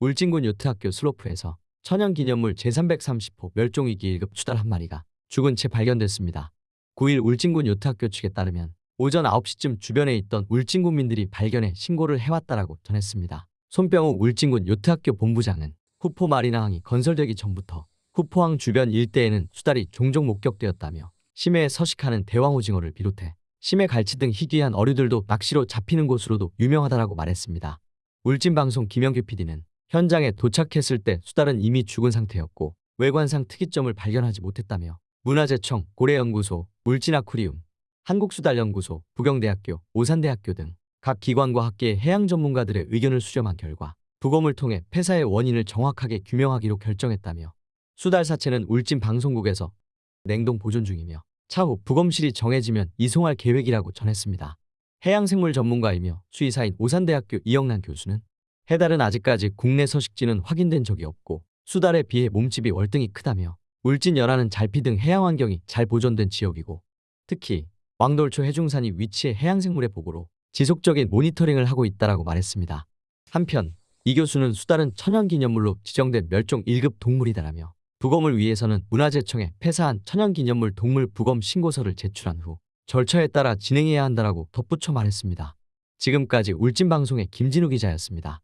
울진군 요트학교 슬로프에서 천연기념물 제330호 멸종위기 1급 수달 한 마리가 죽은 채 발견됐습니다. 9일 울진군 요트학교 측에 따르면 오전 9시쯤 주변에 있던 울진군민들이 발견해 신고를 해왔다라고 전했습니다. 손병우 울진군 요트학교 본부장은 후포 마리나항이 건설되기 전부터 후포항 주변 일대에는 수달이 종종 목격되었다며 심해에 서식하는 대왕오징어를 비롯해 심해 갈치 등 희귀한 어류들도 낚시로 잡히는 곳으로도 유명하다라고 말했습니다. 울진방송 김영규 PD는 현장에 도착했을 때 수달은 이미 죽은 상태였고 외관상 특이점을 발견하지 못했다며 문화재청, 고래연구소, 울진아쿠리움, 한국수달연구소, 부경대학교, 오산대학교 등 각 기관과 학계의 해양 전문가들의 의견을 수렴한 결과 부검을 통해 폐사의 원인을 정확하게 규명하기로 결정했다며 수달 사체는 울진 방송국에서 냉동 보존 중이며 차후 부검실이 정해지면 이송할 계획이라고 전했습니다. 해양생물 전문가이며 수의사인 오산대학교 이영란 교수는 해달은 아직까지 국내 서식지는 확인된 적이 없고 수달에 비해 몸집이 월등히 크다며 울진 연안은 잘피 등 해양 환경이 잘 보존된 지역이고 특히 왕돌초 해중산이 위치해 해양생물의 보고로 지속적인 모니터링을 하고 있다라고 말했습니다. 한편 이 교수는 수달은 천연기념물로 지정된 멸종 1급 동물이다라며 부검을 위해서는 문화재청에 폐사한 천연기념물 동물 부검 신고서를 제출한 후 절차에 따라 진행해야 한다라고 덧붙여 말했습니다. 지금까지 울진방송의 김진우 기자였습니다.